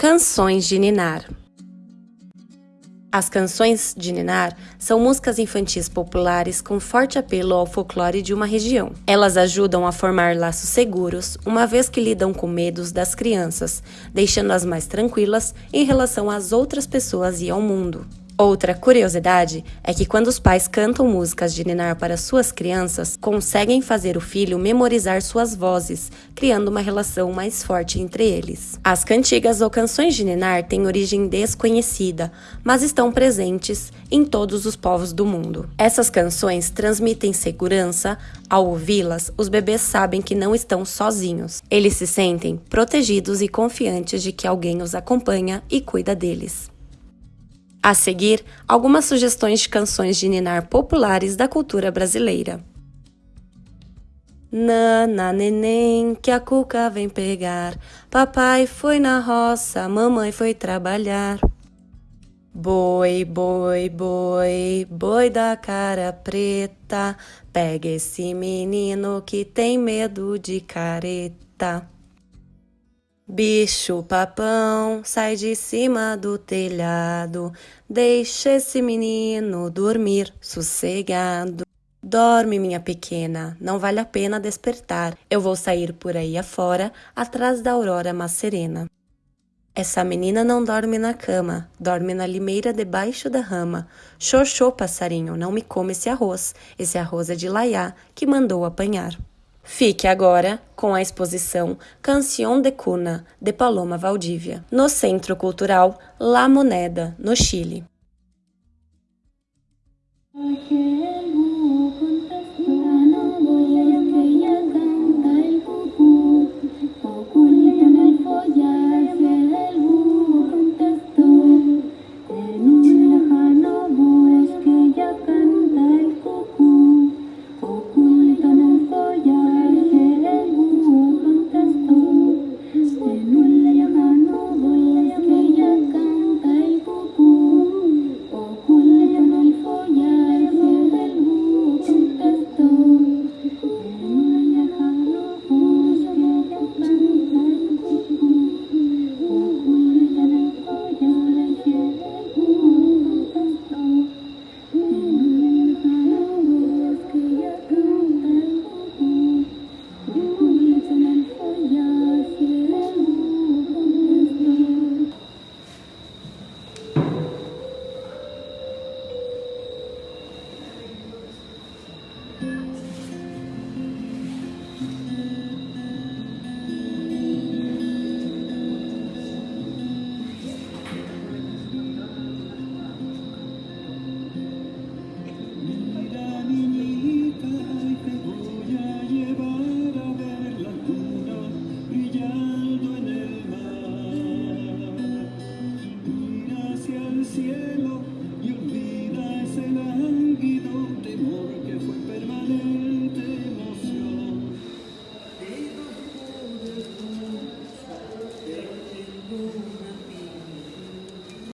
Canções de Ninar As canções de Ninar são músicas infantis populares com forte apelo ao folclore de uma região. Elas ajudam a formar laços seguros, uma vez que lidam com medos das crianças, deixando-as mais tranquilas em relação às outras pessoas e ao mundo. Outra curiosidade é que quando os pais cantam músicas de ninar para suas crianças, conseguem fazer o filho memorizar suas vozes, criando uma relação mais forte entre eles. As cantigas ou canções de ninar têm origem desconhecida, mas estão presentes em todos os povos do mundo. Essas canções transmitem segurança, ao ouvi-las, os bebês sabem que não estão sozinhos. Eles se sentem protegidos e confiantes de que alguém os acompanha e cuida deles. A seguir, algumas sugestões de canções de ninar populares da cultura brasileira. Nana neném, que a cuca vem pegar. Papai foi na roça, mamãe foi trabalhar. Boi, boi, boi, boi da cara preta, pega esse menino que tem medo de careta. Bicho papão, sai de cima do telhado, deixa esse menino dormir sossegado. Dorme, minha pequena, não vale a pena despertar. Eu vou sair por aí afora, atrás da aurora mais serena. Essa menina não dorme na cama, dorme na limeira debaixo da rama. Xoxô, passarinho, não me come esse arroz. Esse arroz é de Laiá, que mandou apanhar. Fique agora com a exposição Canción de Cuna, de Paloma Valdívia, no Centro Cultural La Moneda, no Chile.